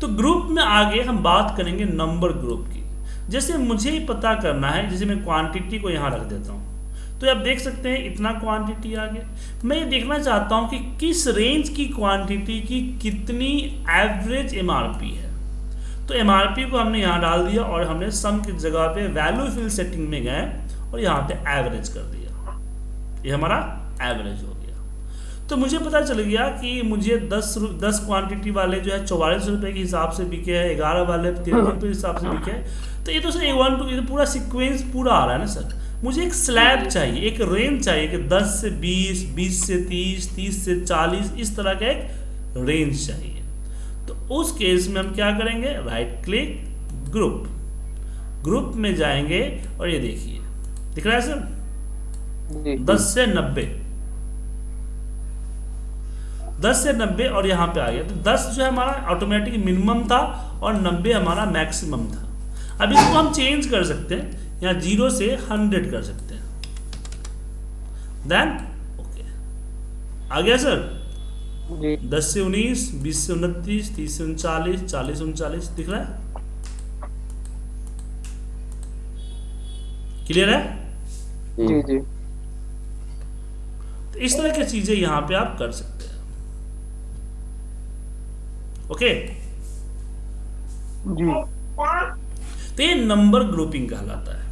तो ग्रुप में आगे हम बात करेंगे नंबर ग्रुप की। जैसे मुझे ही पता करना है, जैसे मैं क्वांटिटी को यहाँ रख देता हूँ। तो आप देख सकते हैं इतना क्वांटिटी आ गया मैं ये देखना चाहता हूँ कि किस रेंज की क्वांटिटी की कितनी एवरेज एमआरपी है। तो एमआरपी को हमने यहाँ डाल दिया और हमने सम की जगह पे वैल्यू फिल सेटिंग में गए और यहाँ पे एवरेज कर दिया। ये हमारा एवरेज हो गया। तो मुझे पता चल गया कि मुझे दस दस क्वांटिटी वाले जो है चौवालीस रुपये के हिसाब से बिके हैं ग्यारह वाले तेरह रुपये के हिसाब से बिके हैं। तो ये तो सर ए वन टू ये तो पूरा सिक्वेंस पूरा आ रहा है ना सर। मुझे एक स्लैब चाहिए एक रेंज चाहिए कि 10 से बीस बीस से तीस तीस से 40 इस तरह का एक रेंज चाहिए। तो उस केस में हम क्या करेंगे? राइट क्लिक ग्रुप ग्रुप में जाएँगे और ये देखिए। दिख रहा है सर? दस से नब्बे। दस से नब्बे और यहाँ पे आ गया। तो दस जो है हमारा ऑटोमेटिक मिनिमम था और नब्बे हमारा मैक्सिमम था। अब इसको हम चेंज कर सकते हैं यहाँ ज़ीरो से हंड्रेड कर सकते हैं। देन ओके आ गया सर दस से उन्नीस बीस से उनतीस तीस से उनचालीस चालीस उनचालीस दिख रहा है? क्लियर है? जी जी। तो इस तरह की चीज़ें यहाँ पे आप कर सकते हैं। ओके? जी। तो ये नंबर ग्रुपिंग कहलाता है।